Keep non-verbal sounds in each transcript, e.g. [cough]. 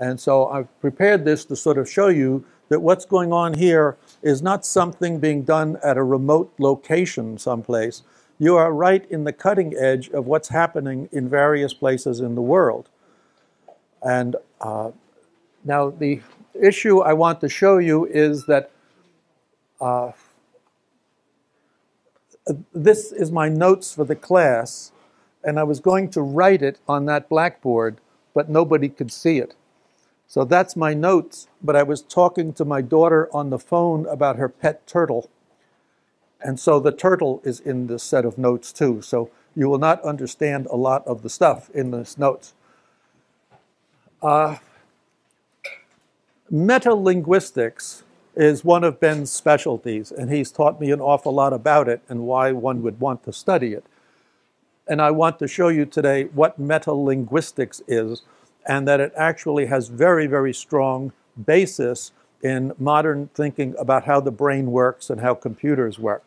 And so I've prepared this to sort of show you that what's going on here is not something being done at a remote location someplace. You are right in the cutting edge of what's happening in various places in the world. And uh, now the issue I want to show you is that uh, this is my notes for the class, and I was going to write it on that blackboard, but nobody could see it. So that's my notes, but I was talking to my daughter on the phone about her pet turtle. And so the turtle is in this set of notes too. So you will not understand a lot of the stuff in this notes. Uh, metalinguistics is one of Ben's specialties, and he's taught me an awful lot about it and why one would want to study it. And I want to show you today what metalinguistics is and that it actually has very, very strong basis in modern thinking about how the brain works and how computers work.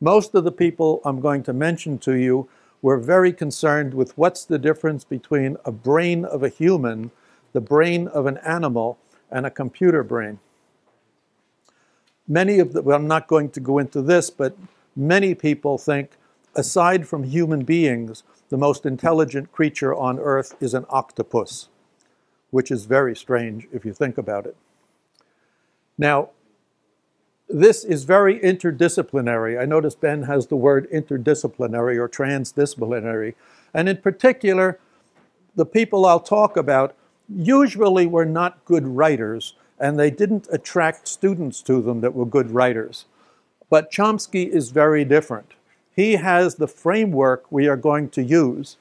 Most of the people I'm going to mention to you were very concerned with what's the difference between a brain of a human, the brain of an animal, and a computer brain. Many of the, well, I'm not going to go into this, but many people think, aside from human beings, the most intelligent creature on earth is an octopus, which is very strange if you think about it. Now, this is very interdisciplinary. I notice Ben has the word interdisciplinary or transdisciplinary. And in particular, the people I'll talk about usually were not good writers, and they didn't attract students to them that were good writers. But Chomsky is very different. He has the framework we are going to use,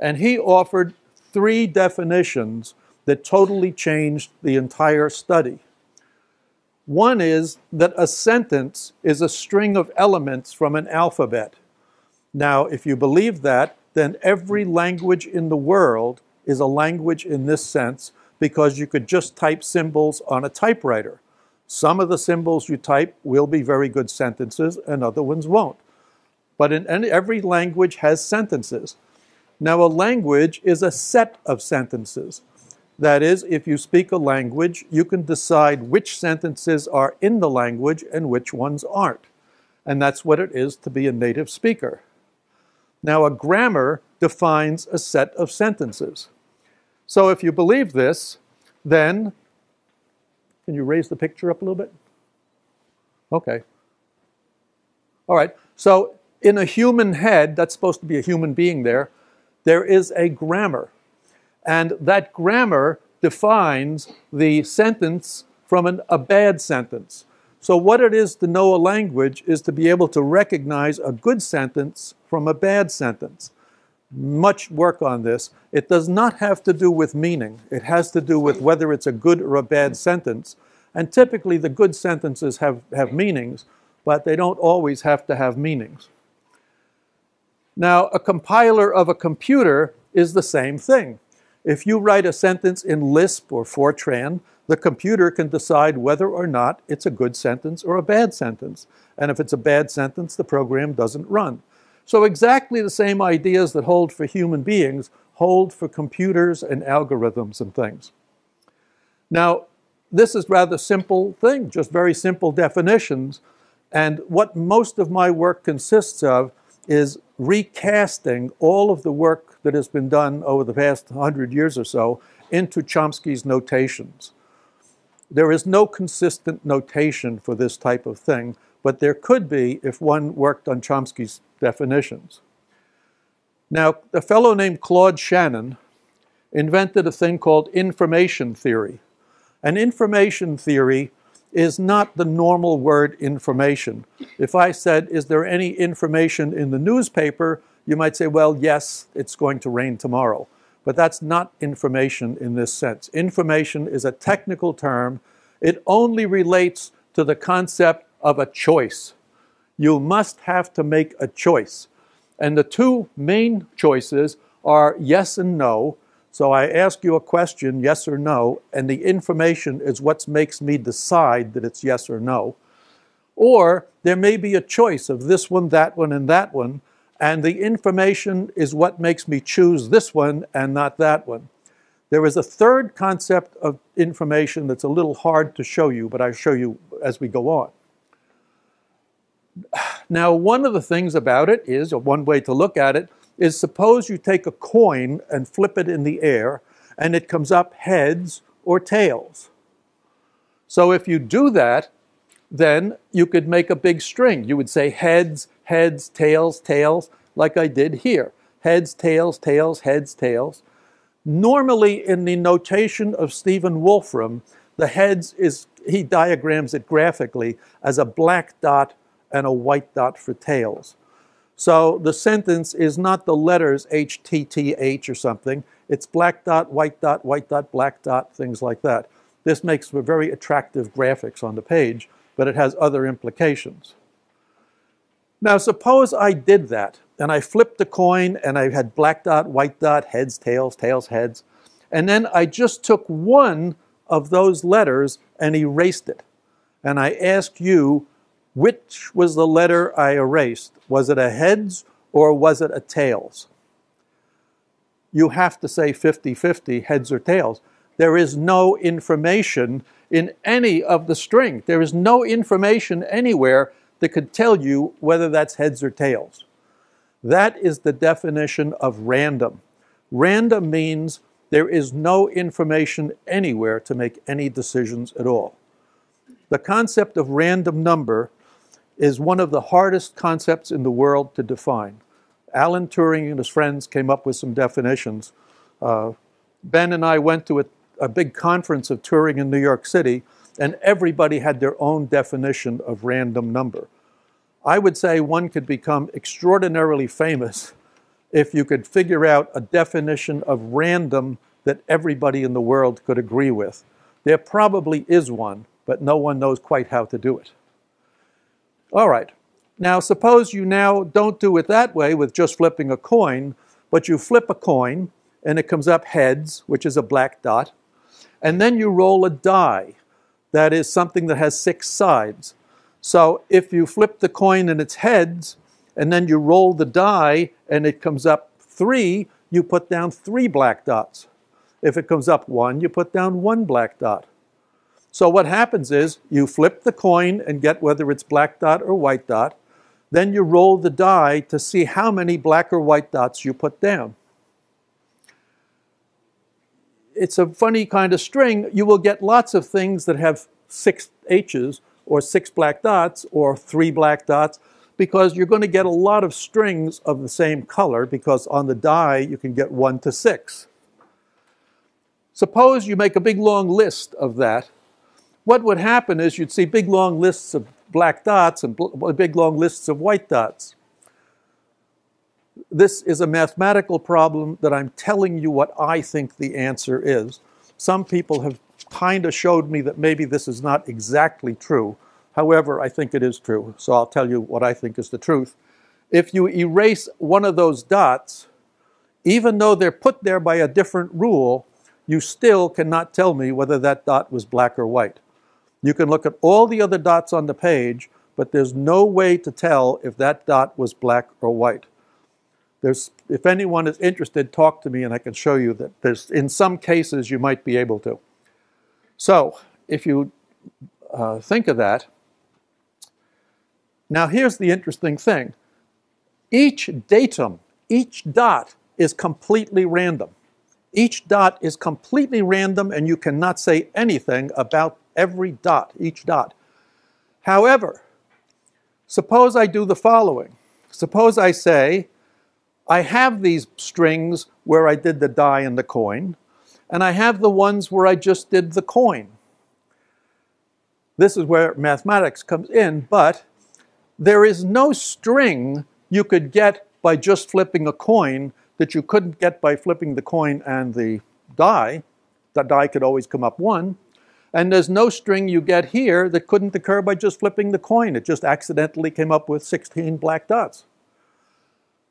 and he offered three definitions that totally changed the entire study. One is that a sentence is a string of elements from an alphabet. Now, if you believe that, then every language in the world is a language in this sense because you could just type symbols on a typewriter. Some of the symbols you type will be very good sentences and other ones won't. But in every language has sentences. Now, a language is a set of sentences. That is, if you speak a language, you can decide which sentences are in the language and which ones aren't. And that's what it is to be a native speaker. Now, a grammar defines a set of sentences. So if you believe this, then, can you raise the picture up a little bit? Okay. All right. So in a human head, that's supposed to be a human being there, there is a grammar. And that grammar defines the sentence from an, a bad sentence. So, what it is to know a language is to be able to recognize a good sentence from a bad sentence much work on this. It does not have to do with meaning. It has to do with whether it's a good or a bad sentence. And typically, the good sentences have, have meanings, but they don't always have to have meanings. Now, a compiler of a computer is the same thing. If you write a sentence in Lisp or Fortran, the computer can decide whether or not it's a good sentence or a bad sentence. And if it's a bad sentence, the program doesn't run. So exactly the same ideas that hold for human beings hold for computers and algorithms and things. Now, this is rather simple thing, just very simple definitions. And what most of my work consists of is recasting all of the work that has been done over the past 100 years or so into Chomsky's notations. There is no consistent notation for this type of thing, but there could be if one worked on Chomsky's definitions. Now, a fellow named Claude Shannon invented a thing called information theory. And information theory is not the normal word information. If I said, Is there any information in the newspaper? you might say, Well, yes, it's going to rain tomorrow. But that's not information in this sense. Information is a technical term, it only relates to the concept of a choice you must have to make a choice. And the two main choices are yes and no. So I ask you a question, yes or no, and the information is what makes me decide that it's yes or no. Or there may be a choice of this one, that one, and that one, and the information is what makes me choose this one and not that one. There is a third concept of information that's a little hard to show you, but I'll show you as we go on. Now, one of the things about it is, or one way to look at it, is suppose you take a coin and flip it in the air and it comes up heads or tails. So if you do that, then you could make a big string. You would say heads, heads, tails, tails, like I did here. Heads, tails, tails, heads, tails. Normally, in the notation of Stephen Wolfram, the heads is, he diagrams it graphically as a black dot and a white dot for tails. So the sentence is not the letters H, T, T, H or something. It's black dot, white dot, white dot, black dot, things like that. This makes for very attractive graphics on the page, but it has other implications. Now suppose I did that, and I flipped the coin, and I had black dot, white dot, heads, tails, tails, heads, and then I just took one of those letters and erased it. And I ask you, which was the letter I erased? Was it a heads or was it a tails? You have to say 50 50, heads or tails. There is no information in any of the string. There is no information anywhere that could tell you whether that's heads or tails. That is the definition of random. Random means there is no information anywhere to make any decisions at all. The concept of random number is one of the hardest concepts in the world to define. Alan Turing and his friends came up with some definitions. Uh, ben and I went to a, a big conference of Turing in New York City, and everybody had their own definition of random number. I would say one could become extraordinarily famous if you could figure out a definition of random that everybody in the world could agree with. There probably is one, but no one knows quite how to do it. All right. Now, suppose you now don't do it that way with just flipping a coin, but you flip a coin and it comes up heads, which is a black dot, and then you roll a die. That is something that has six sides. So if you flip the coin and it's heads, and then you roll the die and it comes up three, you put down three black dots. If it comes up one, you put down one black dot. So what happens is you flip the coin and get whether it's black dot or white dot. Then you roll the die to see how many black or white dots you put down. It's a funny kind of string. You will get lots of things that have six H's or six black dots or three black dots because you're going to get a lot of strings of the same color because on the die you can get one to six. Suppose you make a big long list of that what would happen is you'd see big long lists of black dots and big long lists of white dots. This is a mathematical problem that I'm telling you what I think the answer is. Some people have kind of showed me that maybe this is not exactly true. However, I think it is true, so I'll tell you what I think is the truth. If you erase one of those dots, even though they're put there by a different rule, you still cannot tell me whether that dot was black or white. You can look at all the other dots on the page, but there's no way to tell if that dot was black or white. There's, if anyone is interested, talk to me and I can show you that there's, in some cases you might be able to. So, if you uh, think of that, now here's the interesting thing. Each datum, each dot is completely random. Each dot is completely random and you cannot say anything about every dot, each dot. However, suppose I do the following. Suppose I say, I have these strings where I did the die and the coin, and I have the ones where I just did the coin. This is where mathematics comes in, but there is no string you could get by just flipping a coin that you couldn't get by flipping the coin and the die. The die could always come up one. And there's no string you get here that couldn't occur by just flipping the coin. It just accidentally came up with 16 black dots.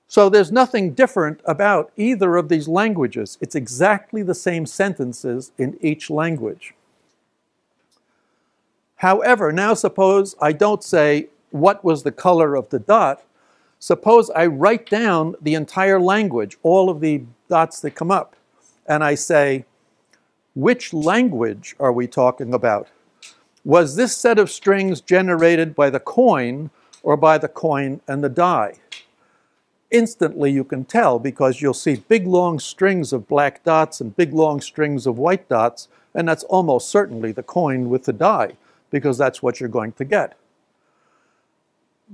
So there's nothing different about either of these languages. It's exactly the same sentences in each language. However, now suppose I don't say what was the color of the dot. Suppose I write down the entire language, all of the dots that come up, and I say, which language are we talking about? Was this set of strings generated by the coin or by the coin and the die? Instantly you can tell because you'll see big long strings of black dots and big long strings of white dots, and that's almost certainly the coin with the die because that's what you're going to get.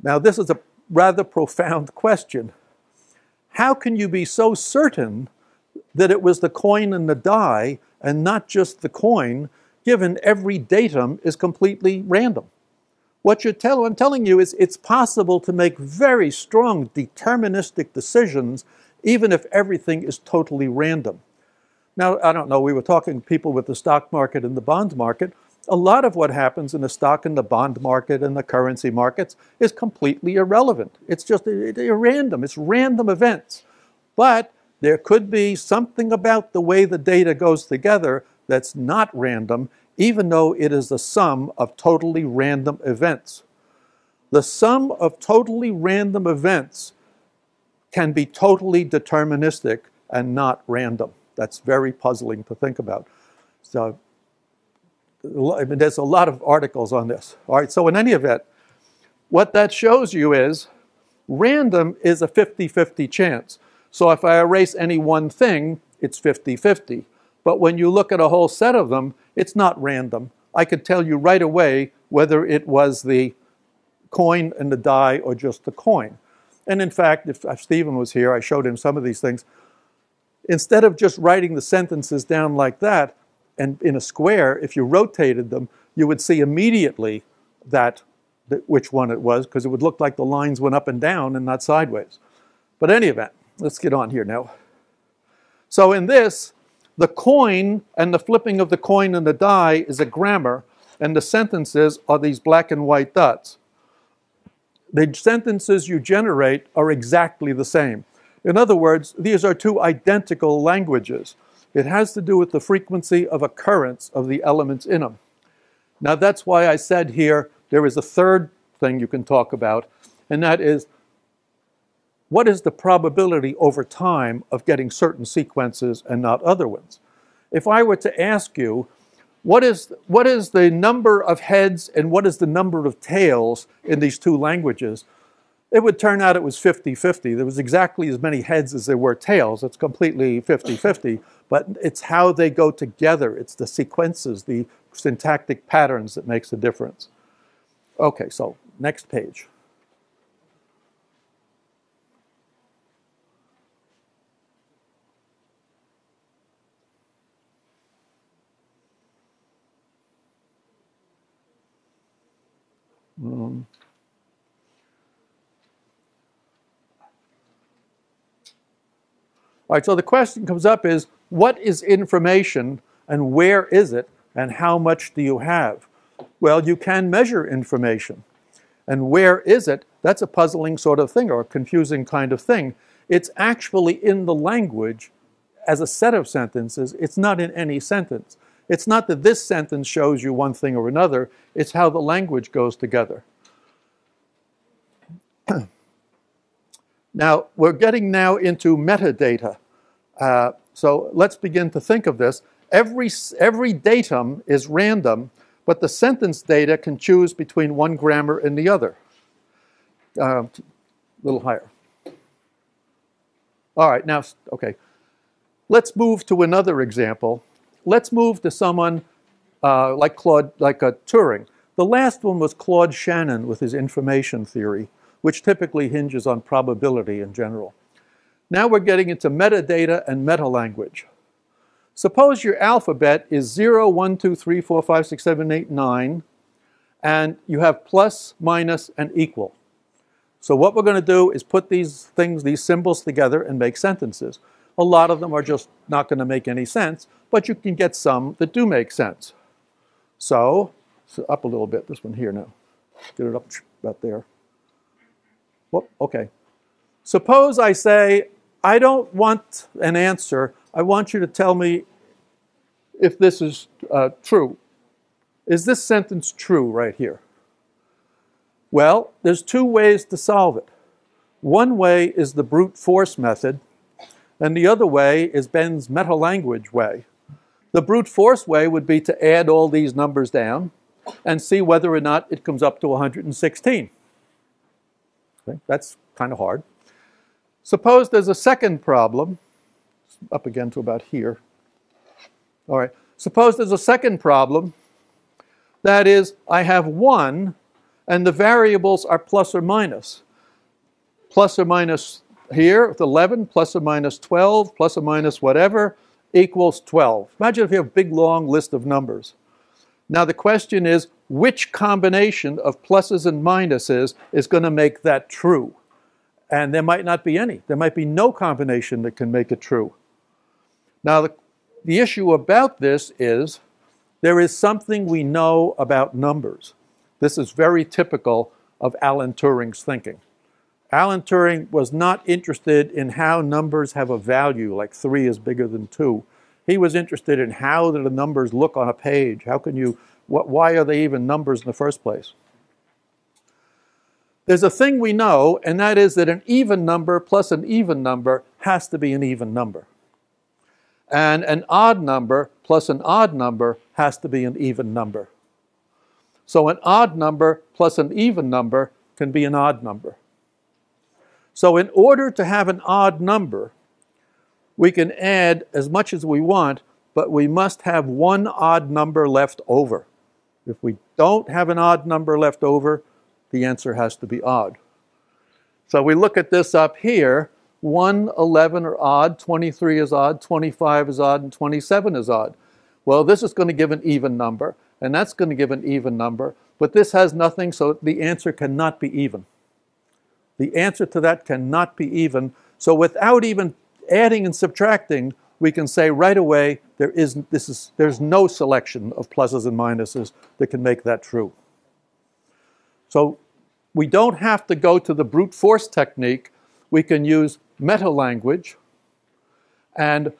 Now, this is a rather profound [laughs] question. How can you be so certain that it was the coin and the die and not just the coin, given every datum is completely random? What you're tell, I'm telling you is it's possible to make very strong deterministic decisions even if everything is totally random. Now, I don't know, we were talking people with the stock market and the bond market a lot of what happens in the stock and the bond market and the currency markets is completely irrelevant. It's just random. It's random events. But there could be something about the way the data goes together that's not random, even though it is the sum of totally random events. The sum of totally random events can be totally deterministic and not random. That's very puzzling to think about. So I mean, there's a lot of articles on this. All right, so in any event, what that shows you is random is a 50-50 chance. So if I erase any one thing, it's 50-50. But when you look at a whole set of them, it's not random. I could tell you right away whether it was the coin and the die or just the coin. And in fact, if, Stephen was here, I showed him some of these things. Instead of just writing the sentences down like that, and in a square, if you rotated them, you would see immediately that, that which one it was, because it would look like the lines went up and down and not sideways. But any event, let's get on here now. So in this, the coin and the flipping of the coin and the die is a grammar, and the sentences are these black and white dots. The sentences you generate are exactly the same. In other words, these are two identical languages. It has to do with the frequency of occurrence of the elements in them. Now that's why I said here there is a third thing you can talk about, and that is what is the probability over time of getting certain sequences and not other ones? If I were to ask you, what is, what is the number of heads and what is the number of tails in these two languages? It would turn out it was 50-50. There was exactly as many heads as there were tails. It's completely 50-50 [laughs] but it's how they go together. It's the sequences, the syntactic patterns that makes the difference. Okay, so next page. Um, all right, so the question comes up is, what is information and where is it and how much do you have? Well, you can measure information. And where is it? That's a puzzling sort of thing or a confusing kind of thing. It's actually in the language as a set of sentences. It's not in any sentence. It's not that this sentence shows you one thing or another. It's how the language goes together. [clears throat] now, we're getting now into metadata. Uh, so let's begin to think of this. Every, every datum is random, but the sentence data can choose between one grammar and the other. Uh, a little higher. All right, now, okay. Let's move to another example. Let's move to someone uh, like Claude, like a Turing. The last one was Claude Shannon with his information theory, which typically hinges on probability in general. Now we're getting into metadata and meta-language. Suppose your alphabet is 0, 1, 2, 3, 4, 5, 6, 7, 8, 9, and you have plus, minus, and equal. So what we're going to do is put these things, these symbols together and make sentences. A lot of them are just not going to make any sense, but you can get some that do make sense. So, so up a little bit, this one here now. Get it up about there. Whoop, okay. Suppose I say, I don't want an answer. I want you to tell me if this is uh, true. Is this sentence true right here? Well, there's two ways to solve it. One way is the brute force method, and the other way is Ben's meta-language way. The brute force way would be to add all these numbers down and see whether or not it comes up to 116. Okay, that's kind of hard. Suppose there's a second problem, up again to about here. All right, suppose there's a second problem. That is, I have 1 and the variables are plus or minus. Plus or minus here with 11, plus or minus 12, plus or minus whatever, equals 12. Imagine if you have a big long list of numbers. Now the question is, which combination of pluses and minuses is going to make that true? And there might not be any. There might be no combination that can make it true. Now the, the issue about this is there is something we know about numbers. This is very typical of Alan Turing's thinking. Alan Turing was not interested in how numbers have a value, like 3 is bigger than 2. He was interested in how do the numbers look on a page? How can you, what, why are they even numbers in the first place? There's a thing we know, and that is that an even number plus an even number has to be an even number. And an odd number plus an odd number has to be an even number. So an odd number plus an even number can be an odd number. So in order to have an odd number, we can add as much as we want, but we must have one odd number left over. If we don't have an odd number left over, the answer has to be odd. So we look at this up here. 1, 11 are odd, 23 is odd, 25 is odd, and 27 is odd. Well, this is going to give an even number and that's going to give an even number. But this has nothing, so the answer cannot be even. The answer to that cannot be even. So without even adding and subtracting, we can say right away there is, this is, there's no selection of pluses and minuses that can make that true. So we don't have to go to the brute force technique. We can use meta language and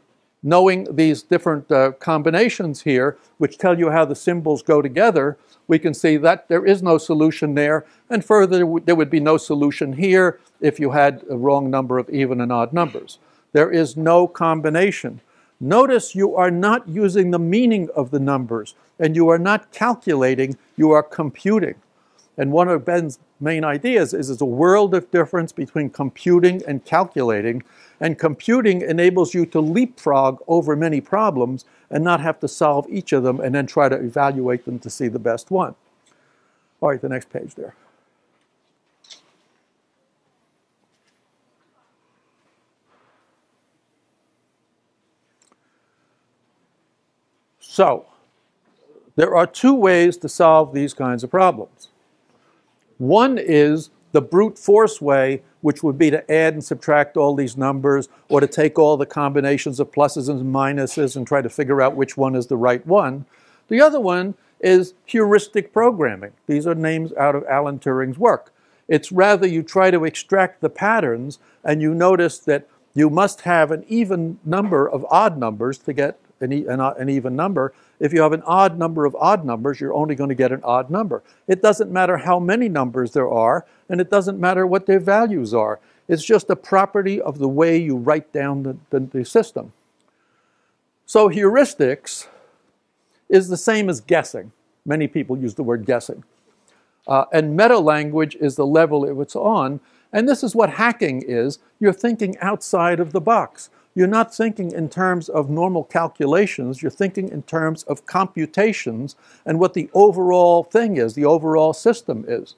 knowing these different uh, combinations here, which tell you how the symbols go together, we can see that there is no solution there. And further, there would be no solution here if you had a wrong number of even and odd numbers. There is no combination. Notice you are not using the meaning of the numbers, and you are not calculating, you are computing. And one of Ben's main ideas is there's a world of difference between computing and calculating, and computing enables you to leapfrog over many problems and not have to solve each of them and then try to evaluate them to see the best one. All right, the next page there. So, there are two ways to solve these kinds of problems. One is the brute force way, which would be to add and subtract all these numbers or to take all the combinations of pluses and minuses and try to figure out which one is the right one. The other one is heuristic programming. These are names out of Alan Turing's work. It's rather you try to extract the patterns and you notice that you must have an even number of odd numbers to get an, an, an even number. If you have an odd number of odd numbers, you're only going to get an odd number. It doesn't matter how many numbers there are, and it doesn't matter what their values are. It's just a property of the way you write down the, the, the system. So heuristics is the same as guessing. Many people use the word guessing. Uh, and meta language is the level it's on. And this is what hacking is. You're thinking outside of the box you're not thinking in terms of normal calculations, you're thinking in terms of computations and what the overall thing is, the overall system is.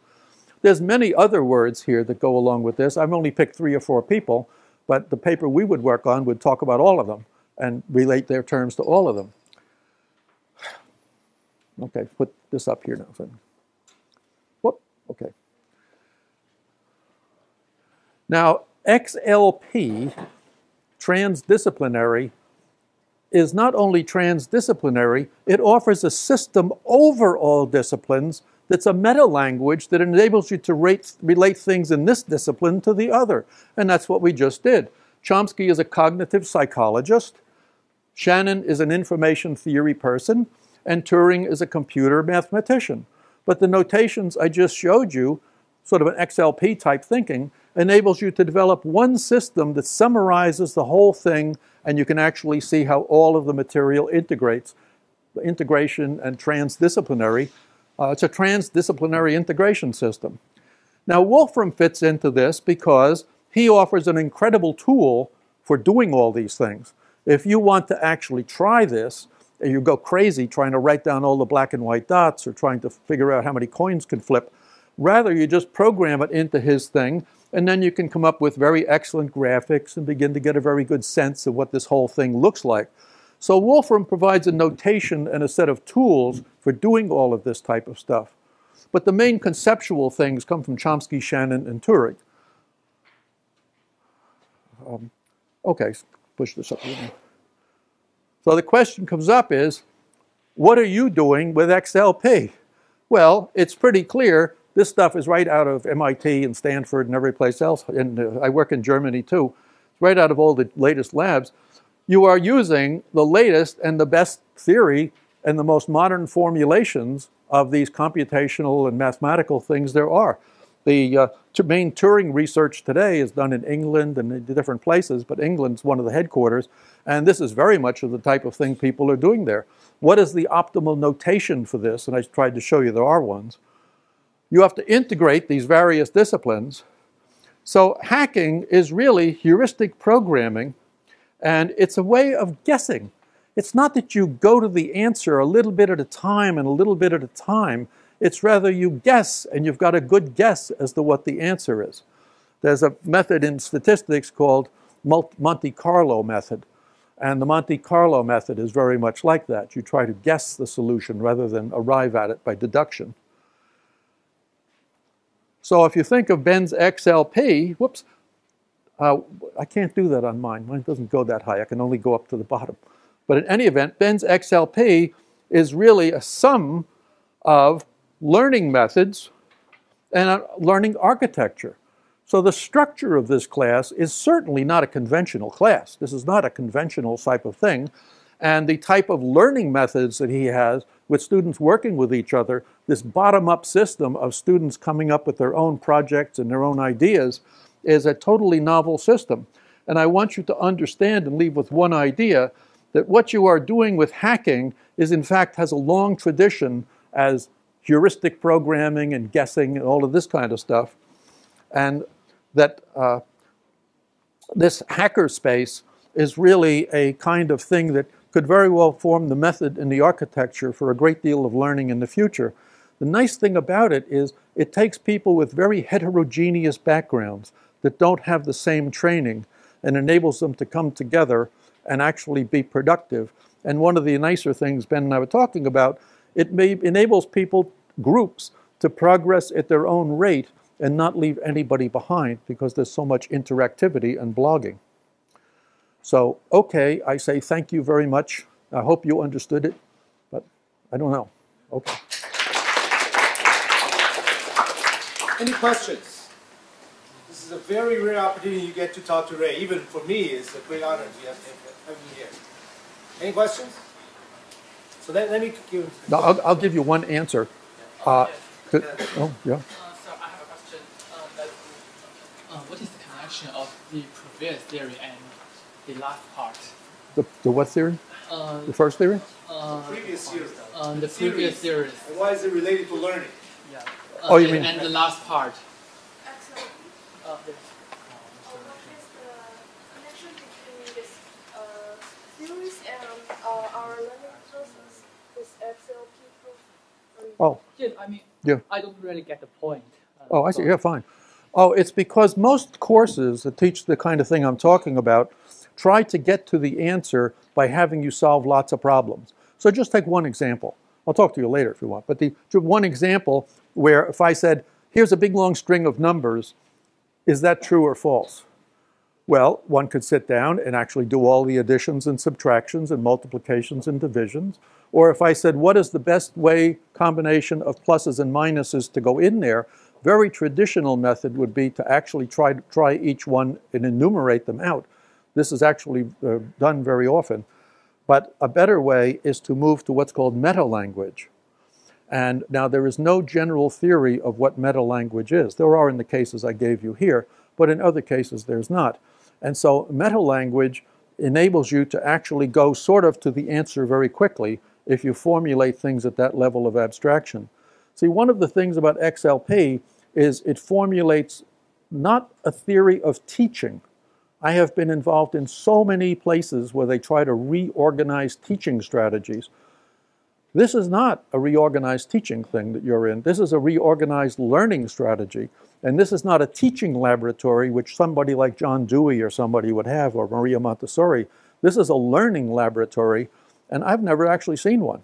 There's many other words here that go along with this. I've only picked three or four people, but the paper we would work on would talk about all of them and relate their terms to all of them. Okay, put this up here now. Whoop, okay. Now, XLP transdisciplinary is not only transdisciplinary, it offers a system over all disciplines that's a meta language that enables you to rate, relate things in this discipline to the other. And that's what we just did. Chomsky is a cognitive psychologist, Shannon is an information theory person, and Turing is a computer mathematician. But the notations I just showed you, sort of an XLP type thinking, enables you to develop one system that summarizes the whole thing and you can actually see how all of the material integrates. The integration and transdisciplinary, uh, it's a transdisciplinary integration system. Now, Wolfram fits into this because he offers an incredible tool for doing all these things. If you want to actually try this, and you go crazy trying to write down all the black and white dots or trying to figure out how many coins can flip, rather you just program it into his thing, and then you can come up with very excellent graphics and begin to get a very good sense of what this whole thing looks like. So Wolfram provides a notation and a set of tools for doing all of this type of stuff. But the main conceptual things come from Chomsky, Shannon, and Turing. Um, okay, push this up. So the question comes up is, what are you doing with XLP? Well, it's pretty clear. This stuff is right out of MIT and Stanford and every place else. And uh, I work in Germany too. It's right out of all the latest labs. You are using the latest and the best theory and the most modern formulations of these computational and mathematical things there are. The uh, main Turing research today is done in England and in different places, but England's one of the headquarters, and this is very much of the type of thing people are doing there. What is the optimal notation for this? And I tried to show you there are ones. You have to integrate these various disciplines. So hacking is really heuristic programming, and it's a way of guessing. It's not that you go to the answer a little bit at a time and a little bit at a time. It's rather you guess, and you've got a good guess as to what the answer is. There's a method in statistics called Monte Carlo method. And the Monte Carlo method is very much like that. You try to guess the solution rather than arrive at it by deduction. So if you think of Ben's XLP, whoops, uh, I can't do that on mine. Mine doesn't go that high. I can only go up to the bottom. But in any event, Ben's XLP is really a sum of learning methods, and learning architecture. So the structure of this class is certainly not a conventional class. This is not a conventional type of thing. And the type of learning methods that he has with students working with each other, this bottom-up system of students coming up with their own projects and their own ideas, is a totally novel system. And I want you to understand and leave with one idea that what you are doing with hacking is in fact has a long tradition as heuristic programming and guessing and all of this kind of stuff. And that uh, this hacker space is really a kind of thing that could very well form the method and the architecture for a great deal of learning in the future. The nice thing about it is it takes people with very heterogeneous backgrounds that don't have the same training and enables them to come together and actually be productive. And one of the nicer things Ben and I were talking about it may, enables people, groups, to progress at their own rate and not leave anybody behind because there's so much interactivity and blogging. So, okay, I say thank you very much. I hope you understood it, but I don't know. Okay. Any questions? This is a very rare opportunity you get to talk to Ray. Even for me, it's a great honor to have him here. Any questions? So let, let me give. No, I'll, I'll give you one answer. Uh, to, oh, yeah. Uh, so I have a question. Uh, what is the connection of the previous theory and the last part? The, the what theory? Uh, the first theory? Uh, previous series. Uh, the previous series. And why is it related to learning? Yeah. oh, you mean? And the last part. Uh, Oh. Yeah, I mean, yeah. I don't really get the point. Uh, oh, I see. Yeah, fine. Oh, it's because most courses that teach the kind of thing I'm talking about try to get to the answer by having you solve lots of problems. So just take one example. I'll talk to you later if you want. But the one example where if I said, here's a big long string of numbers, is that true or false? Well, one could sit down and actually do all the additions and subtractions and multiplications and divisions. Or if I said, what is the best way combination of pluses and minuses to go in there? Very traditional method would be to actually try, try each one and enumerate them out. This is actually uh, done very often. But a better way is to move to what's called meta-language. And now there is no general theory of what meta-language is. There are in the cases I gave you here, but in other cases there's not. And so meta-language enables you to actually go sort of to the answer very quickly if you formulate things at that level of abstraction. See, one of the things about XLP is it formulates not a theory of teaching. I have been involved in so many places where they try to reorganize teaching strategies. This is not a reorganized teaching thing that you're in. This is a reorganized learning strategy. And this is not a teaching laboratory, which somebody like John Dewey or somebody would have, or Maria Montessori. This is a learning laboratory, and I've never actually seen one.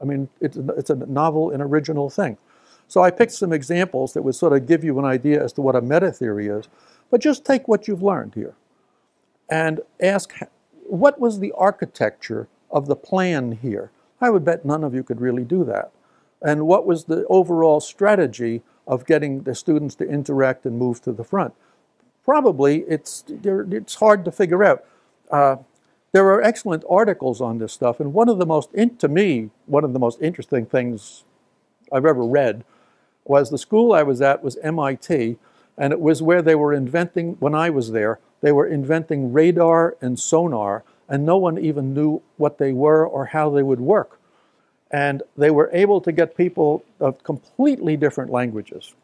I mean, it's, it's a novel and original thing. So I picked some examples that would sort of give you an idea as to what a meta theory is. But just take what you've learned here and ask what was the architecture of the plan here? I would bet none of you could really do that. And what was the overall strategy of getting the students to interact and move to the front? Probably it's, it's hard to figure out. Uh, there are excellent articles on this stuff, and one of the most, to me, one of the most interesting things I've ever read was the school I was at was MIT, and it was where they were inventing, when I was there, they were inventing radar and sonar, and no one even knew what they were or how they would work. And they were able to get people of completely different languages,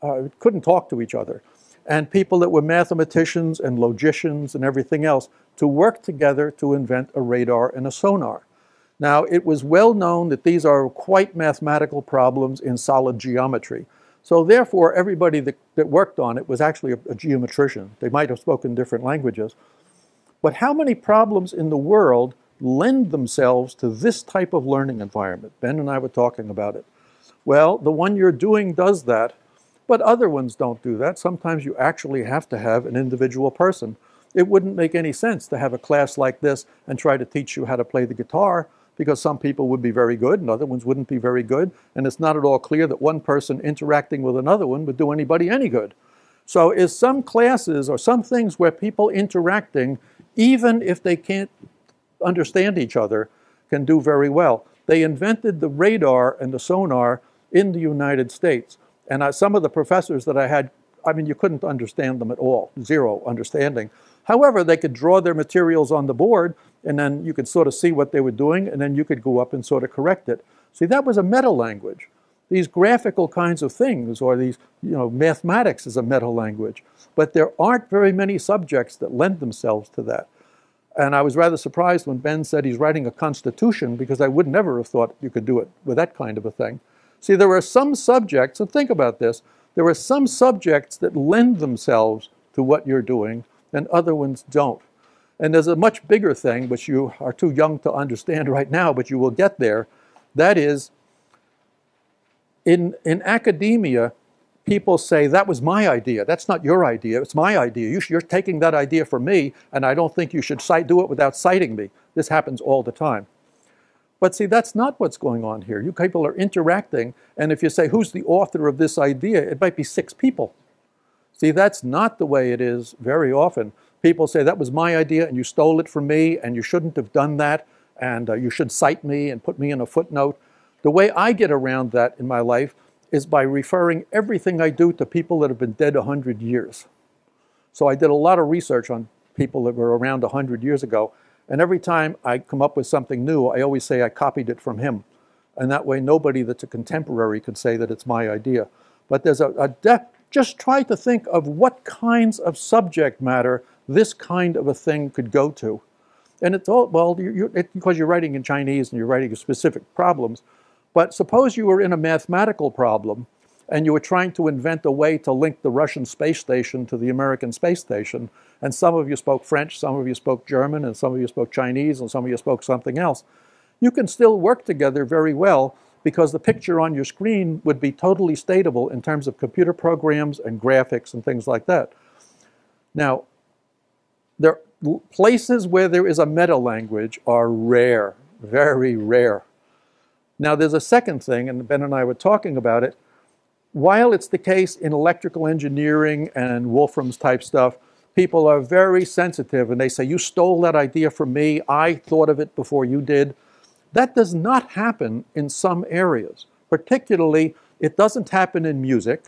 uh, couldn't talk to each other, and people that were mathematicians and logicians and everything else to work together to invent a radar and a sonar. Now, it was well known that these are quite mathematical problems in solid geometry. So therefore, everybody that, that worked on it was actually a, a geometrician. They might have spoken different languages. But how many problems in the world lend themselves to this type of learning environment? Ben and I were talking about it. Well, the one you're doing does that, but other ones don't do that. Sometimes you actually have to have an individual person. It wouldn't make any sense to have a class like this and try to teach you how to play the guitar because some people would be very good and other ones wouldn't be very good. And it's not at all clear that one person interacting with another one would do anybody any good. So is some classes or some things where people interacting, even if they can't understand each other, can do very well. They invented the radar and the sonar in the United States. And I, some of the professors that I had, I mean, you couldn't understand them at all, zero understanding. However, they could draw their materials on the board and then you could sort of see what they were doing, and then you could go up and sort of correct it. See, that was a meta language. These graphical kinds of things, or these, you know, mathematics is a meta language. But there aren't very many subjects that lend themselves to that. And I was rather surprised when Ben said he's writing a constitution because I would never have thought you could do it with that kind of a thing. See, there are some subjects, and think about this, there are some subjects that lend themselves to what you're doing and other ones don't. And there's a much bigger thing, which you are too young to understand right now, but you will get there. That is, in, in academia, people say, that was my idea. That's not your idea. It's my idea. You are taking that idea from me, and I don't think you should cite, do it without citing me. This happens all the time. But see, that's not what's going on here. You people are interacting, and if you say, who's the author of this idea, it might be six people. See, that's not the way it is very often people say that was my idea and you stole it from me and you shouldn't have done that and uh, you should cite me and put me in a footnote. The way I get around that in my life is by referring everything I do to people that have been dead 100 years. So I did a lot of research on people that were around 100 years ago. And every time I come up with something new, I always say I copied it from him. And that way, nobody that's a contemporary could say that it's my idea. But there's a, a de- just try to think of what kinds of subject matter this kind of a thing could go to. And it's all, well, you're, you're, it, because you're writing in Chinese and you're writing specific problems. But suppose you were in a mathematical problem and you were trying to invent a way to link the Russian space station to the American space station. And some of you spoke French, some of you spoke German, and some of you spoke Chinese, and some of you spoke something else. You can still work together very well because the picture on your screen would be totally statable in terms of computer programs and graphics and things like that. Now, there, places where there is a meta language are rare, very rare. Now, there's a second thing, and Ben and I were talking about it. While it's the case in electrical engineering and Wolfram's type stuff, people are very sensitive and they say, You stole that idea from me. I thought of it before you did. That does not happen in some areas. Particularly, it doesn't happen in music.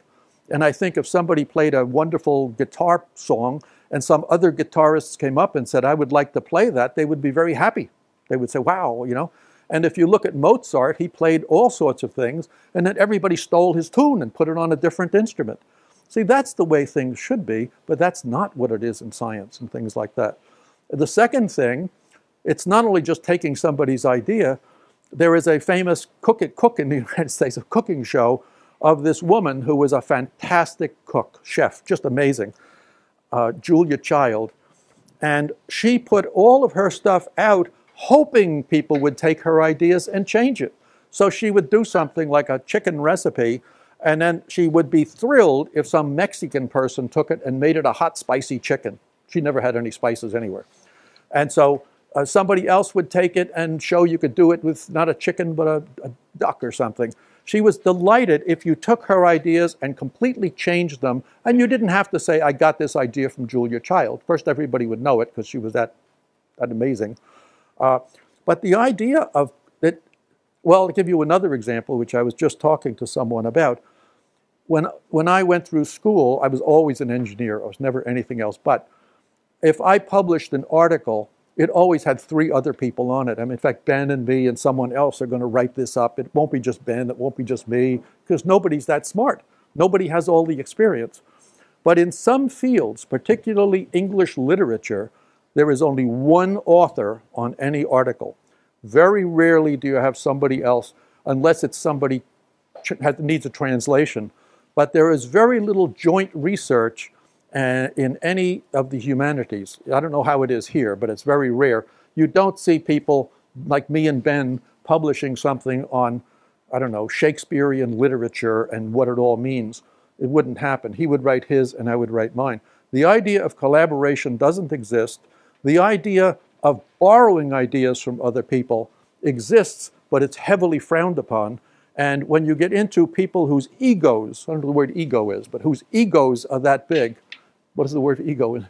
And I think if somebody played a wonderful guitar song and some other guitarists came up and said, I would like to play that, they would be very happy. They would say, wow, you know. And if you look at Mozart, he played all sorts of things, and then everybody stole his tune and put it on a different instrument. See, that's the way things should be, but that's not what it is in science and things like that. The second thing, it's not only just taking somebody's idea, there is a famous Cook It Cook in the [laughs] United States, a cooking show of this woman who was a fantastic cook, chef, just amazing, uh, Julia Child. And she put all of her stuff out hoping people would take her ideas and change it. So she would do something like a chicken recipe, and then she would be thrilled if some Mexican person took it and made it a hot, spicy chicken. She never had any spices anywhere. And so uh, somebody else would take it and show you could do it with not a chicken, but a, a duck or something. She was delighted if you took her ideas and completely changed them, and you didn't have to say, I got this idea from Julia Child. First, everybody would know it because she was that, that amazing. Uh, but the idea of that, well, I'll give you another example, which I was just talking to someone about. When, when I went through school, I was always an engineer. I was never anything else. But if I published an article, it always had three other people on it. I mean, in fact, Ben and me and someone else are going to write this up. It won't be just Ben, it won't be just me, because nobody's that smart. Nobody has all the experience. But in some fields, particularly English literature, there is only one author on any article. Very rarely do you have somebody else, unless it's somebody that needs a translation. But there is very little joint research uh, in any of the humanities. I don't know how it is here, but it's very rare. You don't see people like me and Ben publishing something on, I don't know, Shakespearean literature and what it all means. It wouldn't happen. He would write his and I would write mine. The idea of collaboration doesn't exist. The idea of borrowing ideas from other people exists, but it's heavily frowned upon. And when you get into people whose egos, I don't know the word ego is, but whose egos are that big, what is the word ego [laughs] in?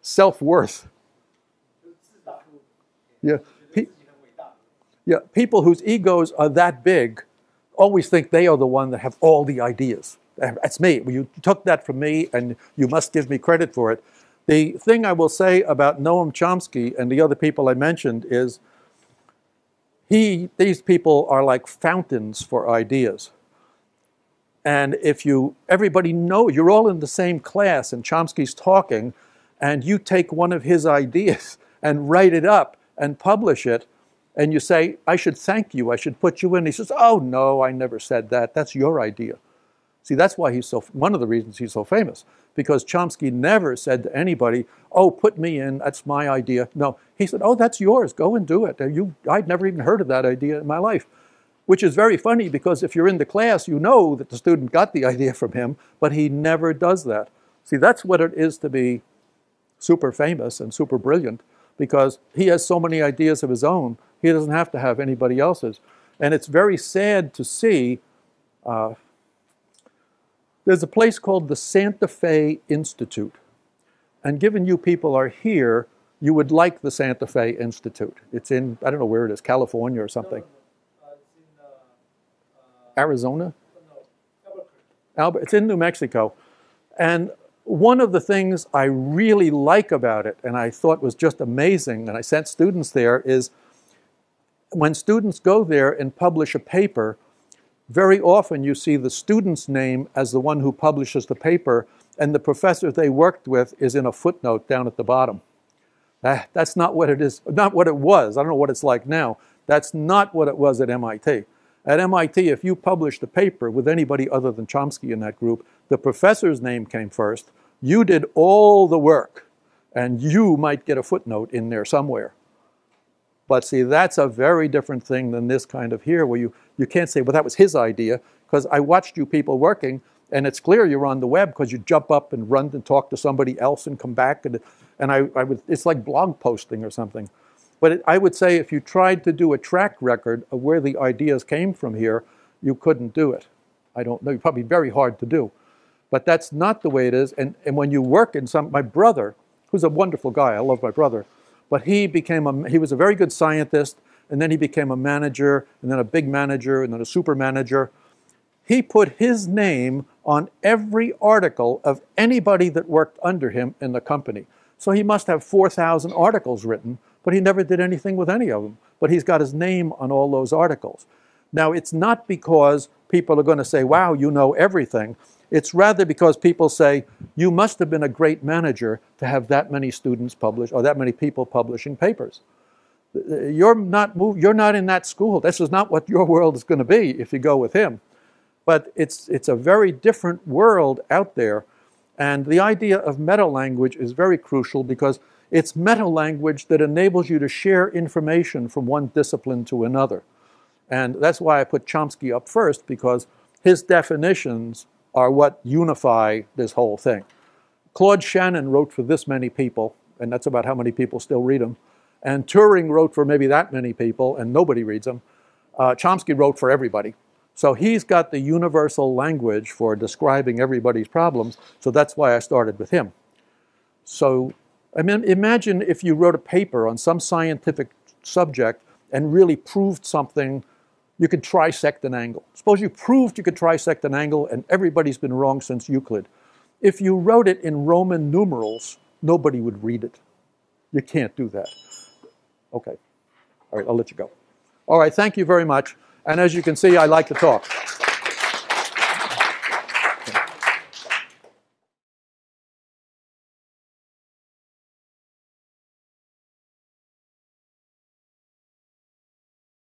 Self worth. Yeah. Pe- yeah. People whose egos are that big always think they are the one that have all the ideas. That's me. You took that from me, and you must give me credit for it. The thing I will say about Noam Chomsky and the other people I mentioned is he, these people are like fountains for ideas. And if you, everybody know, you're all in the same class and Chomsky's talking, and you take one of his [laughs] ideas and write it up and publish it, and you say, I should thank you, I should put you in. He says, Oh, no, I never said that. That's your idea. See, that's why he's so, one of the reasons he's so famous, because Chomsky never said to anybody, oh, put me in, that's my idea. No, he said, oh, that's yours, go and do it. You, I'd never even heard of that idea in my life. Which is very funny because if you're in the class, you know that the student got the [laughs] idea from him, but he never does that. See, that's what it is to be super famous and super brilliant because he has so many ideas of his own, he doesn't have to have anybody else's. And it's very sad to see uh, there's a place called the Santa Fe Institute. And given you people are here, you would like the Santa Fe Institute. It's in, I don't know where it is, California or something. No, no, no. Uh, it's in, uh, uh, Arizona? Albert. It's in New Mexico. And one of the things I really like about it, and I thought was just amazing, and I sent students there, is when students go there and publish a paper, very often you see the student's name as the one who publishes the paper, and the professor they worked with is in a footnote down at the bottom. Ah, that's not what it is, not what it was. I don't know what it's like now. That's not what it was at MIT. At MIT, if you published a paper with anybody other than Chomsky in that group, the professor's name came first. You did all the work, and you might get a footnote in there somewhere. But see, that's a very different thing than this kind of here, where you, you can't say, well, that was his idea, because I watched you people working, and it's clear you're on the web because you jump up and run and talk to somebody else and come back, and, and I, I would, it's like blog posting or something. But it, I would say if you tried to do a track record of where the ideas came from here, you couldn't do it. I don't know, probably very hard to do. But that's not the way it is. And, and when you work in some, my brother, who's a wonderful guy, I love my brother, but he became a, he was a very good scientist, and then he became a manager, and then a big manager, and then a super manager. He put his name on every article of anybody that worked under him in the company. So he must have 4,000 articles written, but he never did anything with any of them. But he's got his name on all those articles. Now, it's not because people are going to say, wow, you know everything. It's rather because people say, you must have been a great manager to have that many students publish or that many people publishing papers. You're not, you're not in that school. This is not what your world is going to be if you go with him. But it's, it's a very different world out there. And the idea of meta language is very crucial because it's meta language that enables you to share information from one discipline to another. And that's why I put Chomsky up first because his definitions are what unify this whole thing. Claude Shannon wrote for this many people, and that's about how many people still read him. And Turing wrote for maybe that many people, and nobody reads them. Uh, Chomsky wrote for everybody. So he's got the universal language for describing everybody's problems, so that's why I started with him. So I mean, imagine if you wrote a paper on some scientific subject and really proved something, you could trisect an angle. Suppose you proved you could trisect an angle and everybody's been wrong since Euclid. If you wrote it in Roman numerals, nobody would read it. You can't do that. Okay. All right, I'll let you go. All right, thank you very much. And as you can see, I like to talk.